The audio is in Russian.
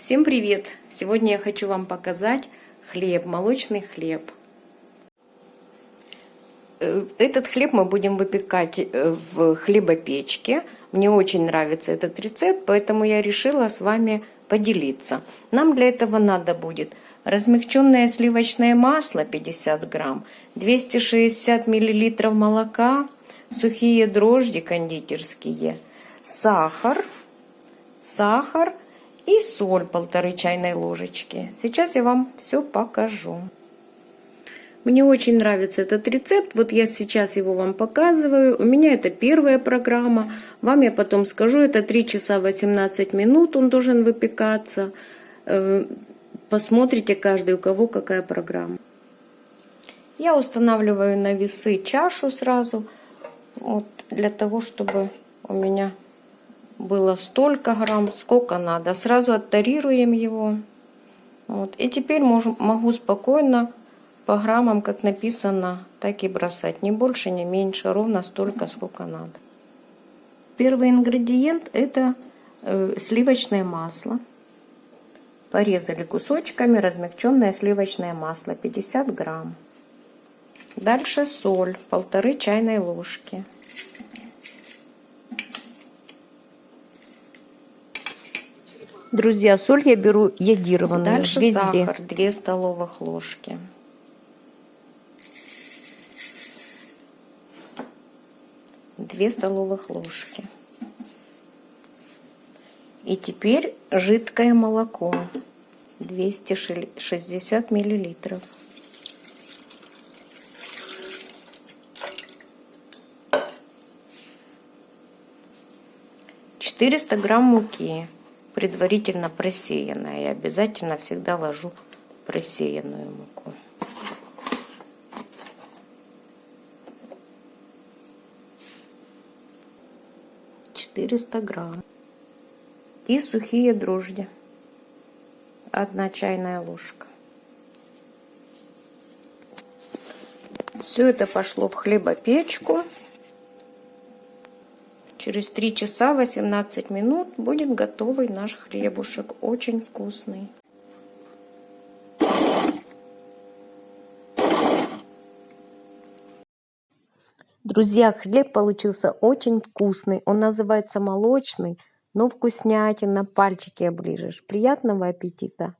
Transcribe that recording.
Всем привет! Сегодня я хочу вам показать хлеб, молочный хлеб. Э, Этот хлеб мы будем выпекать э, в хлебопечке. Мне очень нравится этот рецепт, поэтому я решила с вами поделиться. Нам для этого надо будет размягченное сливочное масло 50 грамм, 260 миллилитров молока, сухие дрожжи кондитерские, сахар, сахар и соль полторы чайной ложечки. Сейчас я вам все покажу. Мне очень нравится этот рецепт, вот я сейчас его вам показываю. У меня это первая программа, вам я потом скажу, это 3 часа 18 минут он должен выпекаться. Э, посмотрите каждый, у кого какая программа. Я устанавливаю на весы чашу сразу, вот, для того, чтобы у меня было столько грамм, сколько надо. Сразу оттарируем его. Вот. И теперь можу, могу спокойно по граммам, как написано, так и бросать. Ни больше, ни меньше, ровно столько, сколько надо. Первый ингредиент это э, сливочное масло. Порезали кусочками размягченное сливочное масло 50 грамм. Дальше соль, полторы чайной ложки. Друзья, соль я беру йодированную Дальше везде. сахар, 2 столовых ложки. Две столовых ложки. И теперь жидкое молоко. 260 миллилитров. Четыреста грамм муки предварительно просеянная. Я обязательно всегда ложу просеянную муку. Четыреста грамм. И сухие дрожжи. Одна чайная ложка. Все это пошло в хлебопечку. Через 3 часа 18 минут будет готовый наш хлебушек. Очень вкусный. Друзья, хлеб получился очень вкусный. Он называется молочный, но вкуснятина. Пальчики оближешь. Приятного аппетита!